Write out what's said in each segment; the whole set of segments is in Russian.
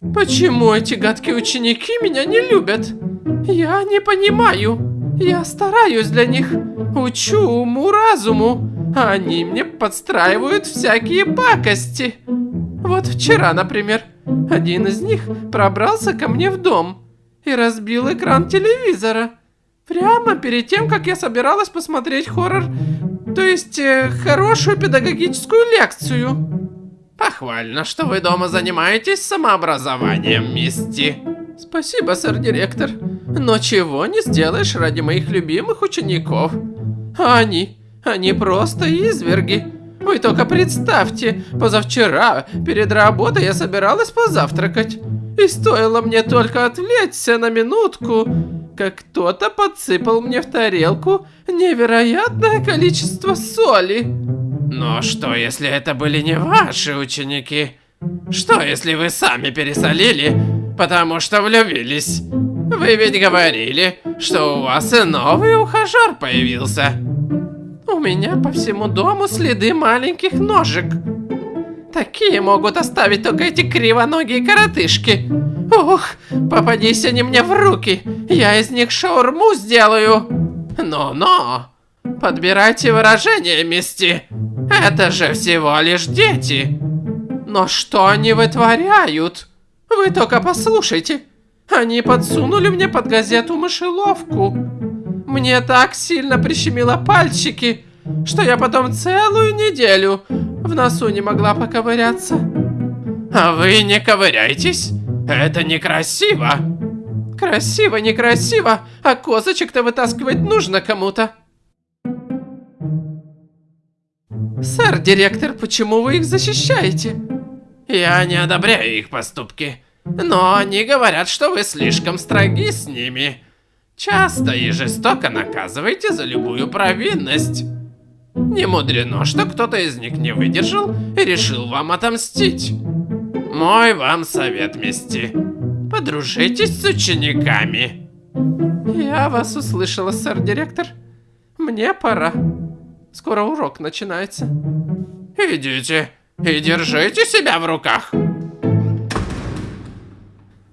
Почему эти гадкие ученики меня не любят? Я не понимаю. Я стараюсь для них, учу уму-разуму, а они мне подстраивают всякие пакости. Вот вчера, например, один из них пробрался ко мне в дом и разбил экран телевизора. Прямо перед тем, как я собиралась посмотреть хоррор, то есть э, хорошую педагогическую лекцию. Похвально, что вы дома занимаетесь самообразованием, Мисти. Спасибо, сэр-директор. Но чего не сделаешь ради моих любимых учеников. Они, они просто изверги. Вы только представьте, позавчера перед работой я собиралась позавтракать. И стоило мне только отвлечься на минутку, как кто-то подсыпал мне в тарелку невероятное количество соли. Но что, если это были не ваши ученики? Что, если вы сами пересолили, потому что влюбились? Вы ведь говорили, что у вас и новый ухажер появился. У меня по всему дому следы маленьких ножек. Такие могут оставить только эти кривоногие коротышки. Ух, попадись они мне в руки, я из них шаурму сделаю. Но-но, подбирайте выражение, Мисти. Это же всего лишь дети. Но что они вытворяют? Вы только послушайте. Они подсунули мне под газету мышеловку. Мне так сильно прищемило пальчики, что я потом целую неделю в носу не могла поковыряться. А вы не ковыряйтесь. Это некрасиво. Красиво, некрасиво, а козочек-то вытаскивать нужно кому-то. Сэр, директор, почему вы их защищаете? Я не одобряю их поступки, но они говорят, что вы слишком строги с ними. Часто и жестоко наказываете за любую провинность. Не мудрено, что кто-то из них не выдержал и решил вам отомстить. Мой вам совет, Мисти. Подружитесь с учениками. Я вас услышала, сэр-директор. Мне пора. Скоро урок начинается. Идите и держите себя в руках.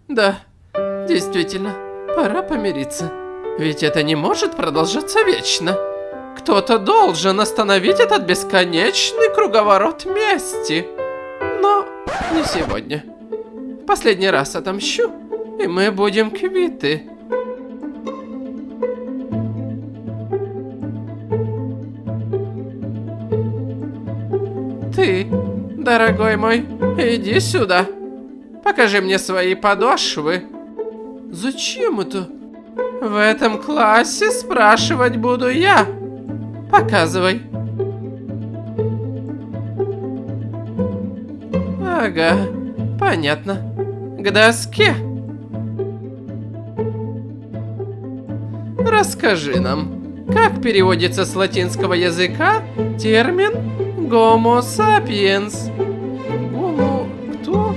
Да, действительно, пора помириться. Ведь это не может продолжаться вечно. Кто-то должен остановить этот бесконечный круговорот мести. Но не сегодня. Последний раз отомщу, и мы будем квиты. Ты, дорогой мой, иди сюда. Покажи мне свои подошвы. Зачем это? В этом классе спрашивать буду я. Показывай. Ага, понятно. К доске. Расскажи нам, как переводится с латинского языка термин Гомо сапиенс. Гомо... кто?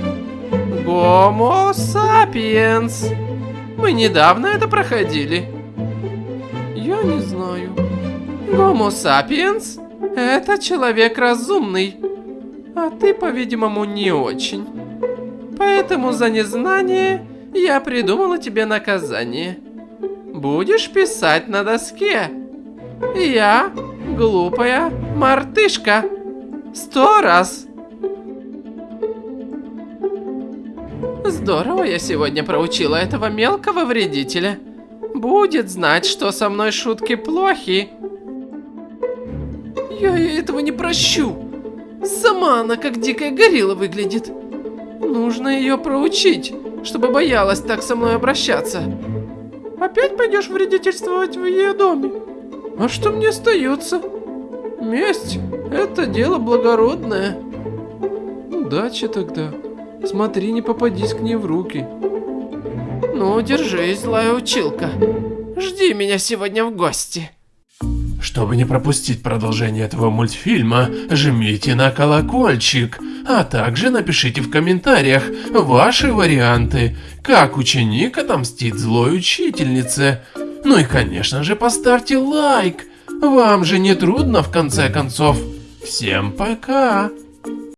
Гомо сапиенс. Мы недавно это проходили. Я не знаю. Гомо сапиенс – это человек разумный. А ты, по-видимому, не очень. Поэтому за незнание я придумала тебе наказание. Будешь писать на доске. Я глупая мартышка. Сто раз. Здорово я сегодня проучила этого мелкого вредителя. Будет знать, что со мной шутки плохи. Я этого не прощу. Сама она как дикая горилла выглядит. Нужно ее проучить, чтобы боялась так со мной обращаться. Опять пойдешь вредительствовать в ее доме? А что мне остается? Месть – это дело благородное. Удачи тогда. Смотри, не попадись к ней в руки. Ну, держись, злая училка. Жди меня сегодня в гости. Чтобы не пропустить продолжение этого мультфильма, жмите на колокольчик, а также напишите в комментариях ваши варианты, как ученик отомстит злой учительнице. Ну и конечно же поставьте лайк, вам же не трудно в конце концов. Всем пока!